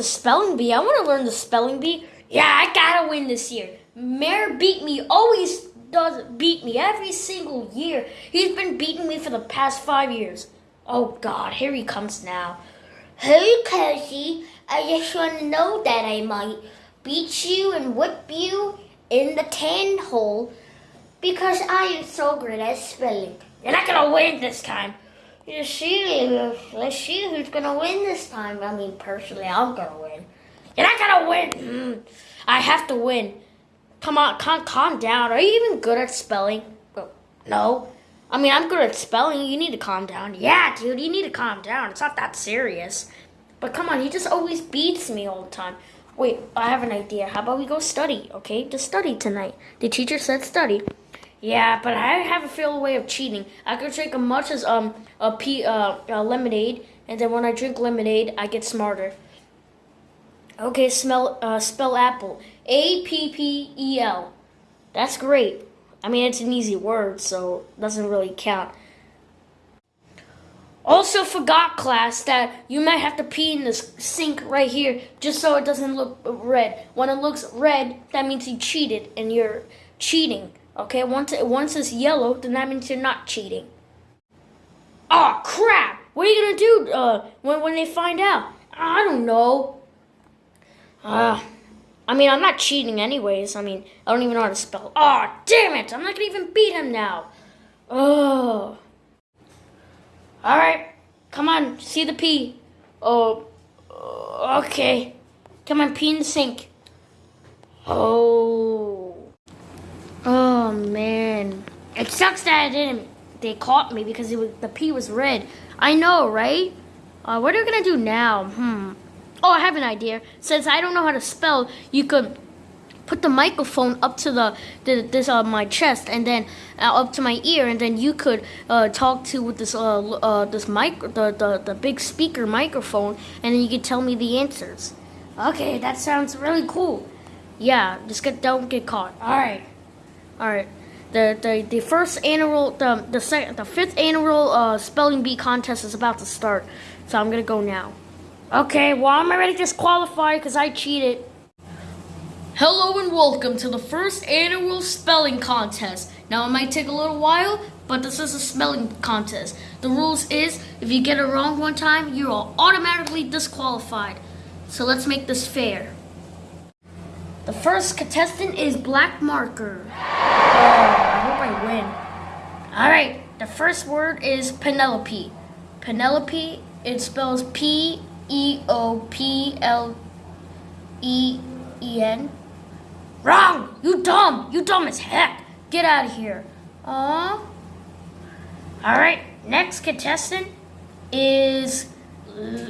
the spelling bee. I want to learn the spelling bee. Yeah, I gotta win this year. Mayor beat me. Always does beat me every single year. He's been beating me for the past five years. Oh God, here he comes now. Hey, Casey. I just want to know that I might beat you and whip you in the tan hole because I am so great at spelling. You're not gonna win this time. You see, let's see who's gonna win this time. I mean, personally, I'm gonna win. You're not gonna win. Mm, I have to win. Come on, calm, calm down. Are you even good at spelling? No. I mean, I'm good at spelling. You need to calm down. Yeah, dude, you need to calm down. It's not that serious. But come on, he just always beats me all the time. Wait, I have an idea. How about we go study, okay? Just study tonight. The teacher said study. Yeah, but I have a feel way of cheating. I could drink as much as um a pea uh, uh lemonade, and then when I drink lemonade, I get smarter. Okay, smell uh, spell apple. A P P E L. That's great. I mean, it's an easy word, so it doesn't really count. Also forgot, class, that you might have to pee in this sink right here just so it doesn't look red. When it looks red, that means you cheated and you're cheating. Okay, once it once it's yellow, then that means you're not cheating. Oh crap! What are you gonna do uh, when when they find out? I don't know. Uh, I mean, I'm not cheating anyways. I mean, I don't even know how to spell. Oh damn it! I'm not gonna even beat him now. Oh. All right, come on, see the pee. Oh, okay. Come on, pee in the sink. Oh. Oh man, it sucks that I didn't. They caught me because it was the pee was red. I know, right? Uh, what are you gonna do now? Hmm. Oh, I have an idea. Since I don't know how to spell, you could put the microphone up to the, the this uh, my chest and then uh, up to my ear and then you could uh, talk to with this uh, uh this mic the, the the big speaker microphone and then you could tell me the answers. Okay, that sounds really cool. Yeah, just get don't get caught. All right, all right. The, the, the first annual the the second the fifth annual uh, spelling bee contest is about to start, so I'm gonna go now. Okay, well I'm already disqualified because I cheated. Hello and welcome to the first annual spelling contest. Now it might take a little while, but this is a spelling contest. The rules is if you get it wrong one time, you are automatically disqualified. So let's make this fair. The first contestant is Black Marker. Oh, I hope I win. Alright, the first word is Penelope. Penelope, it spells P E O P L E E N. Wrong! You dumb! You dumb as heck! Get out of here. Aw. Alright, next contestant is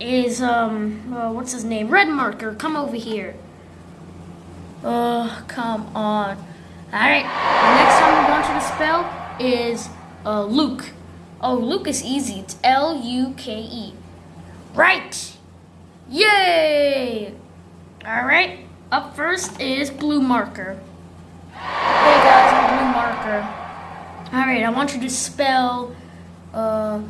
is um uh, what's his name? Red marker, come over here. Oh, come on. Alright, the next time we want you to the spell is uh Luke. Oh, Luke is easy. It's L U K E. Right! Yay! Alright. Up first is blue marker. Hey guys, I'm blue marker. Alright, I want you to spell, uh,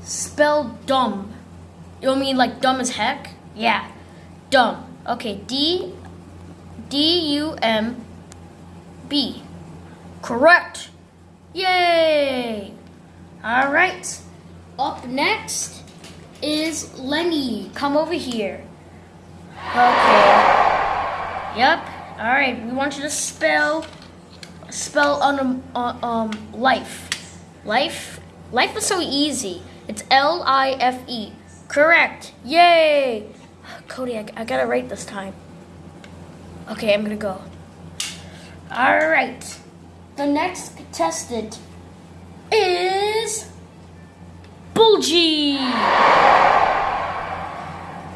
spell dumb. You mean like dumb as heck? Yeah, dumb. Okay, D, D U M B. Correct. Yay! Alright, up next is Lenny. Come over here. Okay. Yep. All right. We want you to spell spell on uh, um life. Life. Life is so easy. It's L I F E. Correct. Yay. Cody, I, I got it right this time. Okay, I'm gonna go. All right. The next contestant is Bulgy.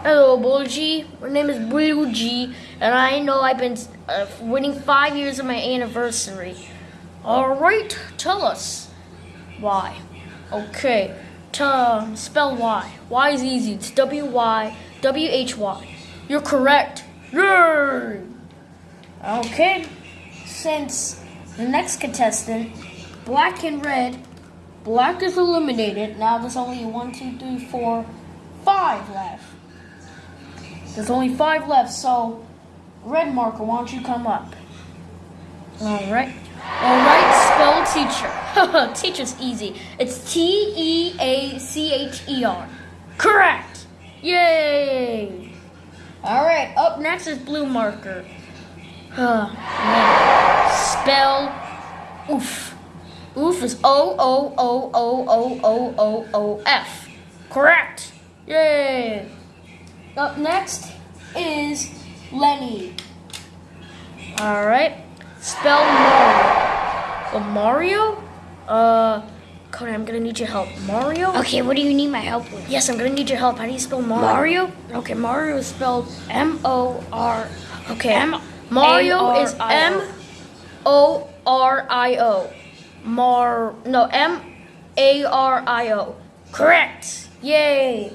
Hello, Bulgy. My name is Bulgy, and I know I've been uh, winning five years of my anniversary. All right, tell us why. Okay, to spell Y. Y is easy. It's W Y W H Y. You're correct. Yay! Okay, since the next contestant, black and red, black is eliminated. Now there's only one, two, three, four, five left. There's only five left, so red marker, why don't you come up? All right. All right, spell teacher. Teacher's easy. It's T E A C H E R. Correct. Yay. All right, up next is blue marker. Spell oof. Oof is O O O O O O O O F. Correct. Yay. Up next is Lenny. All right. Spell Mario. Oh, Mario? Uh, Cody, I'm gonna need your help. Mario? Okay, what do you need my help with? Yes, I'm gonna need your help. How do you spell Mario? Mario? Okay, Mario is spelled M O R. Okay, M- Mario is. M O R I O. Mar no M A R I O. Correct. Yay.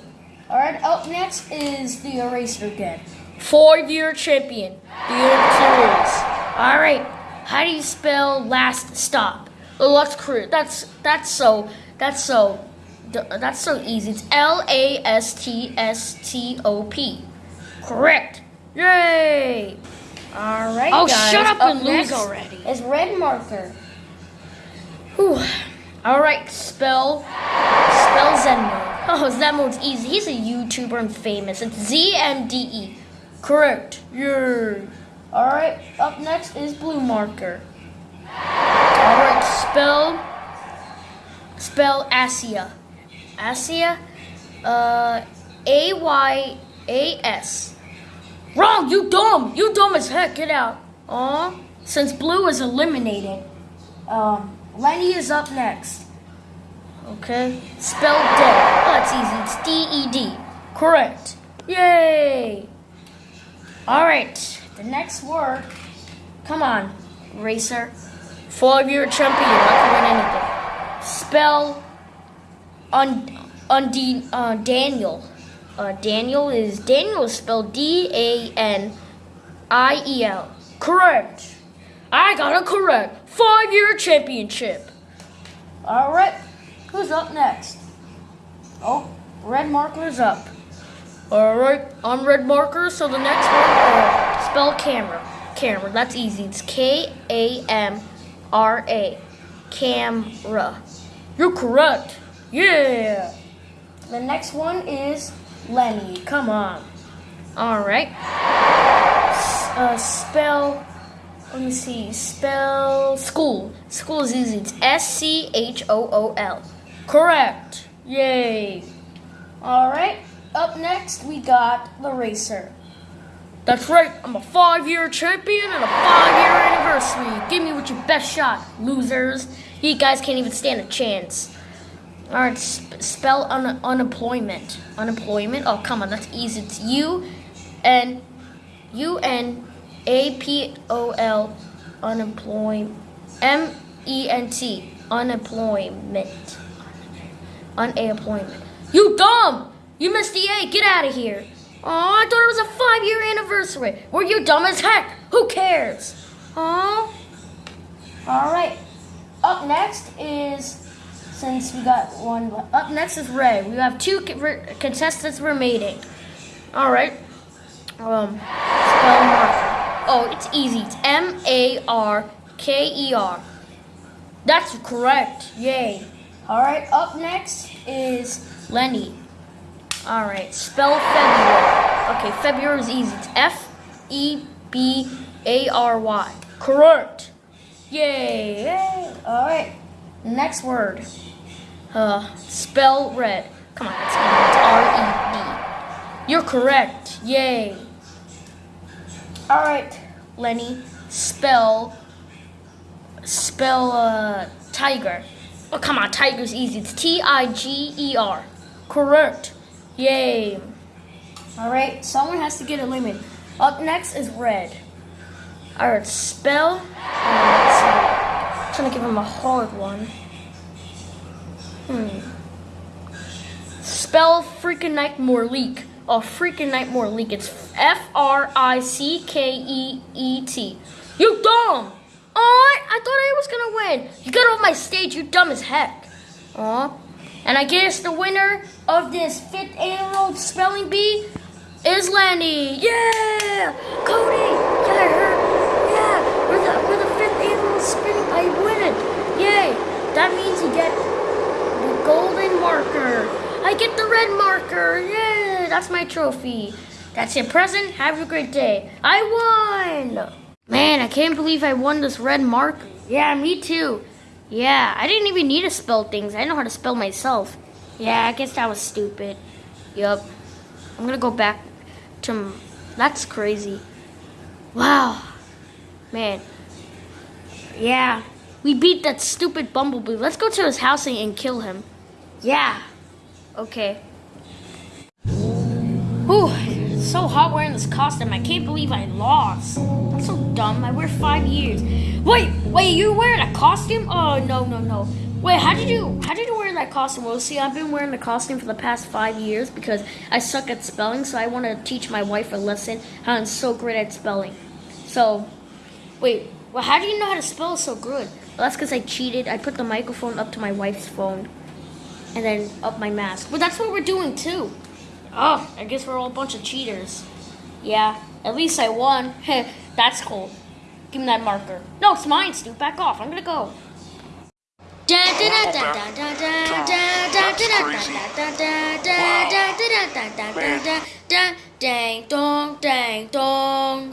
All right. Up next is the eraser again. Four-year champion. The series. All right. How do you spell last stop? That's correct. That's that's so that's so that's so easy. It's L A S T S T O P. Correct. Yay. All right. Oh, guys. shut up and lose already. Is red marker. Whew. All right. Spell spell Zen mode. Oh, Zen mode's easy. He's a YouTuber and famous. It's Z M D E. Correct. Yay. All right. Up next is blue marker. All right. Spell spell Asia. Asia. Uh, A Y A S. You dumb. You dumb as heck. Get out. Aw. Since blue is eliminated, um, Lenny is up next. Okay. Spell dead. Oh, that's easy. It's D E D. Correct. Yay. All right. The next word. Come on, racer. Five-year champion. I can win anything. Spell on on D, uh, Daniel. Uh, Daniel is Daniel is spelled D A N I E L. Correct. I got it correct. Five-year championship. All right. Who's up next? Oh, red marker's up. All right, I'm red marker. So the next one, uh, spell camera. Camera. That's easy. It's K A M R A. Camera. You're correct. Yeah. The next one is Lenny. Come on. All right. S- Uh, spell. Let me see. Spell school. School is easy. It's S C H O O L. Correct. Yay. All right. Up next, we got the racer. That's right. I'm a five-year champion and a five-year anniversary. Give me what your best shot, losers. You guys can't even stand a chance. All right. Sp- spell un- unemployment. Unemployment. Oh, come on. That's easy. It's U N U N A P O L unemployment M E N T unemployment unemployment. You dumb! You missed the A. Get out of here. Oh, I thought it was a five-year anniversary. Were you dumb as heck? Who cares? Oh. All right. Up next is since we got one. Up next is Ray. We have two contestants remaining. All right. Um, spell marker. Oh, it's easy. It's M A R K E R. That's correct. Yay. All right. Up next is Lenny. All right. Spell February. Okay, February is easy. It's F E B A R Y. Correct. Yay. Yay. All right. Next word. Uh, spell red. Come on, it's easy. It's R E D. You're correct. Yay. All right, Lenny. Spell. Spell uh, tiger. Oh, come on, tiger's easy. It's T I G E R. Correct. Yay. All right, someone has to get eliminated. Up next is red. All right, spell. To give him a hard one. Hmm. Spell freaking Nightmare Leak. Oh, freaking Nightmare Leak. It's F R I C K E E T. You dumb! Oh, I thought I was gonna win. You got off my stage. You dumb as heck. Aw. And I guess the winner of this fifth annual spelling bee is Lenny. Yeah! Cody! Yeah, I heard. Yeah! We're the, we're the fifth annual spinning. I win it. Yay! That means you get the golden marker. I get the red marker. Yay! That's my trophy. That's your present. Have a great day. I won! Man, I can't believe I won this red marker. Yeah, me too. Yeah, I didn't even need to spell things. I know how to spell myself. Yeah, I guess that was stupid. Yup. I'm gonna go back to. That's crazy. Wow. Man. Yeah. We beat that stupid bumblebee. Let's go to his house and, and kill him. Yeah. Okay. Ooh, it's so hot wearing this costume. I can't believe I lost. That's so dumb. I wear five years. Wait, wait, you wearing a costume? Oh no, no, no. Wait, how did you how did you wear that costume? Well, see, I've been wearing the costume for the past five years because I suck at spelling, so I want to teach my wife a lesson how I'm so great at spelling. So, wait, well, how do you know how to spell so good? Well, that's because I cheated. I put the microphone up to my wife's phone, and then up my mask. But that's what we're doing too. Oh, I guess we're all a bunch of cheaters. Yeah, at least I won. that's cool. Give me that marker. No, it's mine, Stu. Back off. I'm gonna go. Dang dong, dang dong.